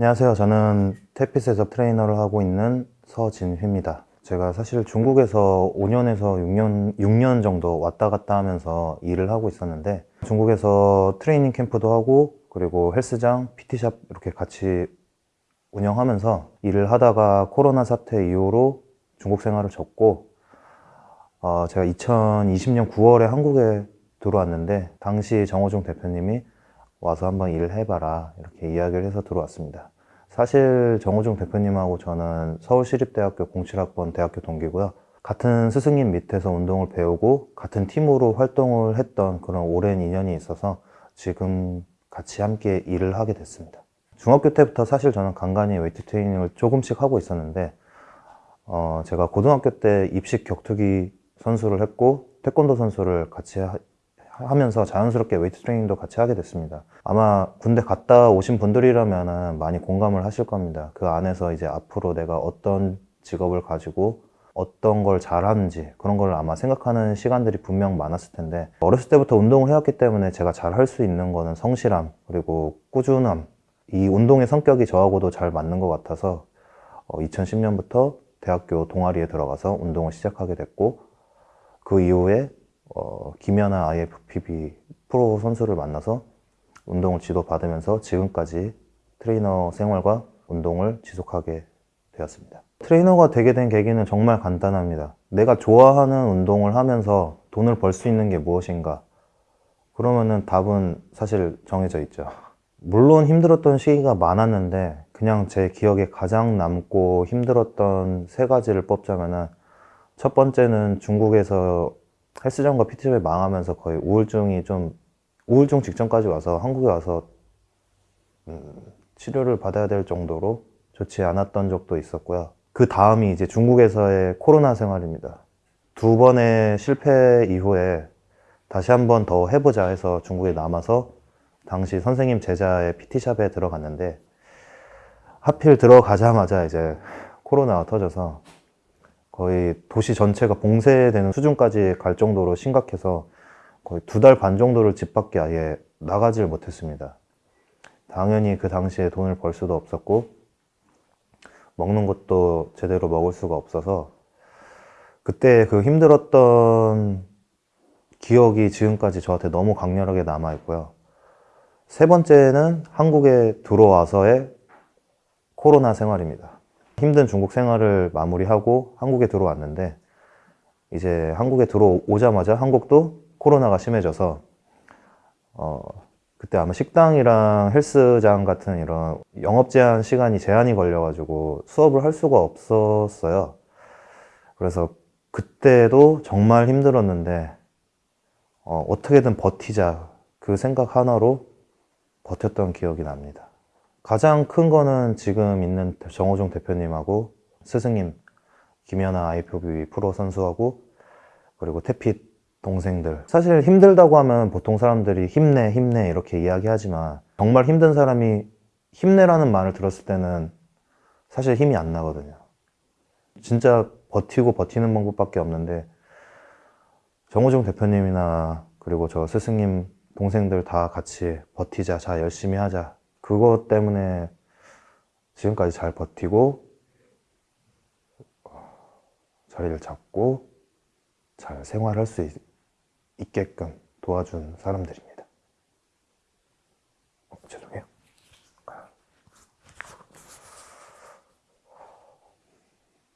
안녕하세요. 저는 태피스에서 트레이너를 하고 있는 서진휘입니다. 제가 사실 중국에서 5년에서 6년, 6년 정도 왔다 갔다 하면서 일을 하고 있었는데 중국에서 트레이닝 캠프도 하고 그리고 헬스장, PT샵 이렇게 같이 운영하면서 일을 하다가 코로나 사태 이후로 중국 생활을 접고 어, 제가 2020년 9월에 한국에 들어왔는데 당시 정호중 대표님이 와서 한번 일을 해봐라 이렇게 이야기를 해서 들어왔습니다. 사실 정호중 대표님하고 저는 서울시립대학교 07학번 대학교 동기고요. 같은 스승님 밑에서 운동을 배우고 같은 팀으로 활동을 했던 그런 오랜 인연이 있어서 지금 같이 함께 일을 하게 됐습니다. 중학교 때부터 사실 저는 간간히 웨이트 트레이닝을 조금씩 하고 있었는데 어, 제가 고등학교 때 입식 격투기 선수를 했고 태권도 선수를 같이 하, 하면서 자연스럽게 웨이트 트레이닝도 같이 하게 됐습니다. 아마 군대 갔다 오신 분들이라면 많이 공감을 하실 겁니다. 그 안에서 이제 앞으로 내가 어떤 직업을 가지고 어떤 걸 잘하는지 그런 걸 아마 생각하는 시간들이 분명 많았을 텐데 어렸을 때부터 운동을 해왔기 때문에 제가 잘 할 수 있는 거는 성실함 그리고 꾸준함 이 운동의 성격이 저하고도 잘 맞는 것 같아서 2010년부터 대학교 동아리에 들어가서 운동을 시작하게 됐고 그 이후에 어, 김연아 IFBB 프로 선수를 만나서 운동을 지도받으면서 지금까지 트레이너 생활과 운동을 지속하게 되었습니다. 트레이너가 되게 된 계기는 정말 간단합니다. 내가 좋아하는 운동을 하면서 돈을 벌 수 있는 게 무엇인가? 그러면은 답은 사실 정해져 있죠. 물론 힘들었던 시기가 많았는데 그냥 제 기억에 가장 남고 힘들었던 세 가지를 뽑자면은 첫 번째는 중국에서 헬스장과 PT샵이 망하면서 거의 우울증이 좀 우울증 직전까지 와서 한국에 와서 음, 치료를 받아야 될 정도로 좋지 않았던 적도 있었고요. 그 다음이 이제 중국에서의 코로나 생활입니다. 두 번의 실패 이후에 다시 한 번 더 해보자 해서 중국에 남아서 당시 선생님 제자의 PT샵에 들어갔는데 하필 들어가자마자 이제 코로나가 터져서 거의 도시 전체가 봉쇄되는 수준까지 갈 정도로 심각해서 거의 두 달 반 정도를 집 밖에 아예 나가질 못했습니다. 당연히 그 당시에 돈을 벌 수도 없었고 먹는 것도 제대로 먹을 수가 없어서 그때 그 힘들었던 기억이 지금까지 저한테 너무 강렬하게 남아 있고요. 세 번째는 한국에 들어와서의 코로나 생활입니다. 힘든 중국 생활을 마무리하고 한국에 들어왔는데 이제 한국에 들어오자마자 한국도 코로나가 심해져서 어 그때 아마 식당이랑 헬스장 같은 이런 영업 제한 시간이 제한이 걸려 가지고 수업을 할 수가 없었어요. 그래서 그때도 정말 힘들었는데 어, 어떻게든 버티자. 그 생각 하나로 버텼던 기억이 납니다 가장 큰 거는 지금 있는 정호종 대표님하고 스승님 김연아 IPB 프로 선수하고 그리고 태핏 동생들. 사실 힘들다고 하면 보통 사람들이 힘내 힘내 이렇게 이야기하지만 정말 힘든 사람이 힘내라는 말을 들었을 때는 사실 힘이 안 나거든요. 진짜 버티고 버티는 방법밖에 없는데 정호종 대표님이나 그리고 저 스승님 동생들 다 같이 버티자 자 열심히 하자 그것 때문에 지금까지 잘 버티고 자리를 잡고 잘 생활할 수 있, 게끔 도와준 사람들입니다. 어, 죄송해요.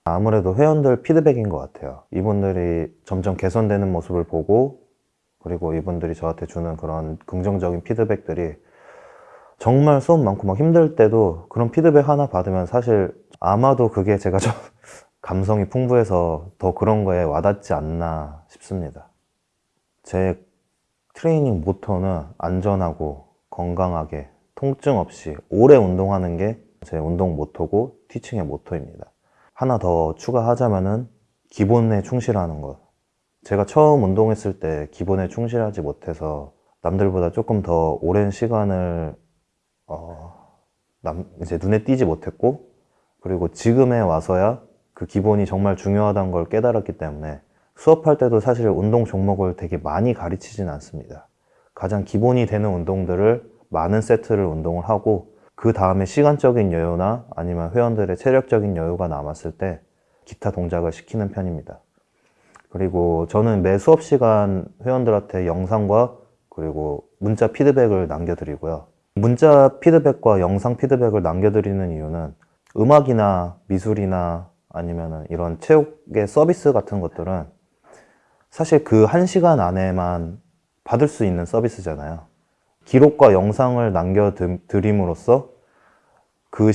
아무래도 회원들 피드백인 것 같아요. 이분들이 점점 개선되는 모습을 보고 그리고 이분들이 저한테 주는 그런 긍정적인 피드백들이 정말 수업 많고 막 힘들 때도 그런 피드백 하나 받으면 사실 아마도 그게 제가 좀 감성이 풍부해서 더 그런 거에 와닿지 않나 싶습니다. 제 트레이닝 모토는 안전하고 건강하게 통증 없이 오래 운동하는 게 제 운동 모토고 티칭의 모토입니다. 하나 더 추가하자면 은 기본에 충실하는 것. 제가 처음 운동했을 때 기본에 충실하지 못해서 남들보다 조금 더 오랜 시간을 어, 남, 이제 눈에 띄지 못했고 그리고 지금에 와서야 그 기본이 정말 중요하다는 걸 깨달았기 때문에 수업할 때도 사실 운동 종목을 되게 많이 가르치진 않습니다 가장 기본이 되는 운동들을 많은 세트를 운동을 하고 그그 다음에 시간적인 여유나 아니면 회원들의 체력적인 여유가 남았을 때 기타 동작을 시키는 편입니다. 그리고 저는 매 수업 시간 회원들한테 영상과 그리고 문자 피드백을 남겨드리고요. 문자 피드백과 영상 피드백을 남겨드리는 이유는 음악이나 미술이나 아니면 이런 체육의 서비스 같은 것들은 사실 그 한 시간 안에만 받을 수 있는 서비스잖아요. 기록과 영상을 남겨드림으로써 그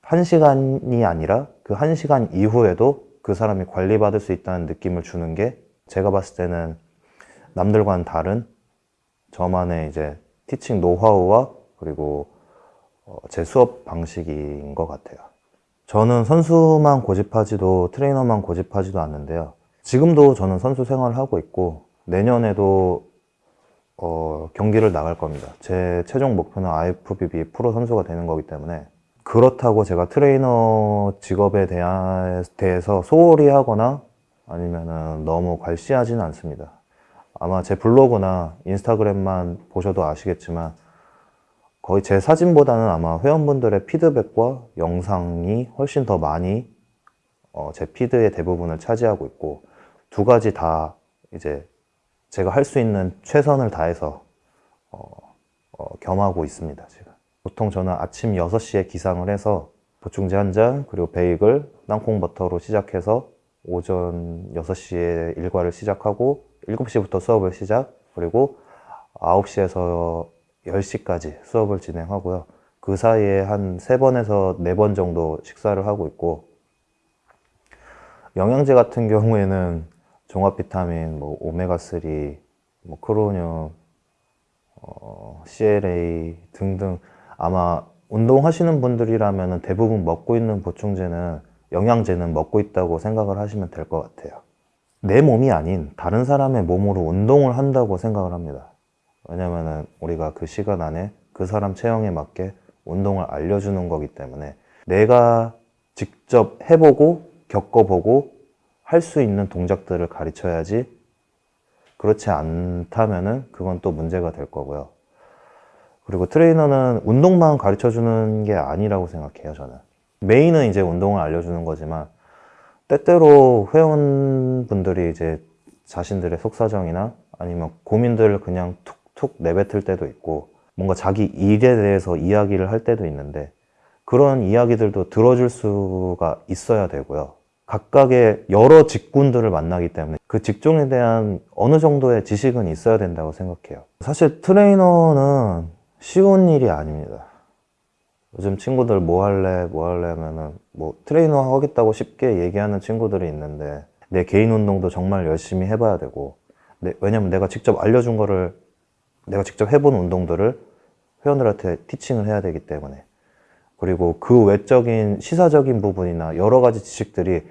한 시간이 아니라 그 한 시간 이후에도 그 사람이 관리받을 수 있다는 느낌을 주는 게 제가 봤을 때는 남들과는 다른 저만의 이제 티칭 노하우와 그리고 어, 제 수업 방식인 것 같아요. 저는 선수만 고집하지도 트레이너만 고집하지도 않는데요. 지금도 저는 선수 생활을 하고 있고 내년에도 어, 경기를 나갈 겁니다. 제 최종 목표는 IFBB 프로 선수가 되는 거기 때문에 그렇다고 제가 트레이너 직업에 대해서 소홀히 하거나 아니면 너무 괄시하지는 않습니다. 아마 제 블로그나 인스타그램만 보셔도 아시겠지만 거의 제 사진보다는 아마 회원분들의 피드백과 영상이 훨씬 더 많이 어, 제 feed의 대부분을 차지하고 있고 두 가지 다 이제 제가 할 수 있는 최선을 다해서 어, 어, 겸하고 있습니다 지금 보통 저는 아침 6시에 기상을 해서 보충제 한 잔 그리고 베이글 땅콩 버터로 시작해서 오전 6시에 일과를 시작하고 7시부터 수업을 시작 그리고 9시에서 10시까지 수업을 진행하고요 그 사이에 한 3번에서 4번 정도 식사를 하고 있고 영양제 같은 경우에는 종합 비타민, 뭐 오메가3, 뭐 크로뇽, 어, CLA 등등 아마 운동하시는 분들이라면 대부분 먹고 있는 보충제는 영양제는 먹고 있다고 생각을 하시면 될 것 같아요. 내 몸이 아닌 다른 사람의 몸으로 운동을 한다고 생각을 합니다. 왜냐면은 우리가 그 시간 안에 그 사람 체형에 맞게 운동을 알려주는 거기 때문에 내가 직접 해보고 겪어보고 할 수 있는 동작들을 가르쳐야지 그렇지 않다면은 그건 또 문제가 될 거고요. 그리고 트레이너는 운동만 가르쳐 주는 게 아니라고 생각해요, 저는. 메인은 이제 운동을 알려주는 거지만 때때로 회원분들이 이제 자신들의 속사정이나 아니면 고민들을 그냥 툭 툭 내뱉을 때도 있고 뭔가 자기 일에 대해서 이야기를 할 때도 있는데 그런 이야기들도 들어줄 수가 있어야 되고요. 각각의 여러 직군들을 만나기 때문에 그 직종에 대한 어느 정도의 지식은 있어야 된다고 생각해요. 사실 트레이너는 쉬운 일이 아닙니다. 요즘 친구들 뭐 할래 뭐 할래 하면은 뭐 트레이너 하겠다고 쉽게 얘기하는 친구들이 있는데 내 개인 운동도 정말 열심히 해봐야 되고 내- 왜냐면 내가 직접 알려준 거를 내가 직접 해본 운동들을 회원들한테 티칭을 해야 되기 때문에 그리고 그 외적인 시사적인 부분이나 여러 가지 지식들이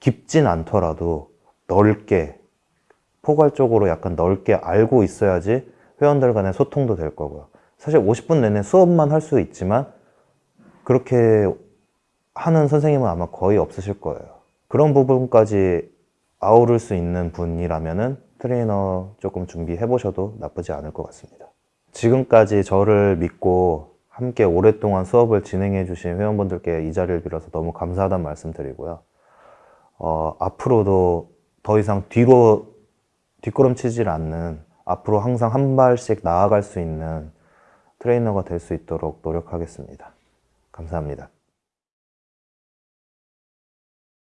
깊진 않더라도 넓게 포괄적으로 약간 넓게 알고 있어야지 회원들 간의 소통도 될 거고요. 사실 50분 내내 수업만 할 수 있지만 그렇게 하는 선생님은 아마 거의 없으실 거예요. 그런 부분까지 아우를 수 있는 분이라면 은 트레이너 조금 준비해 보셔도 나쁘지 않을 것 같습니다. 지금까지 저를 믿고 함께 오랫동안 수업을 진행해 주신 회원분들께 이 자리를 빌어서 너무 감사하다는 말씀 드리고요. 어, 앞으로도 더 이상 뒤로 뒷걸음치질 않는 앞으로 항상 한 발씩 나아갈 수 있는 트레이너가 될 수 있도록 노력하겠습니다. 감사합니다.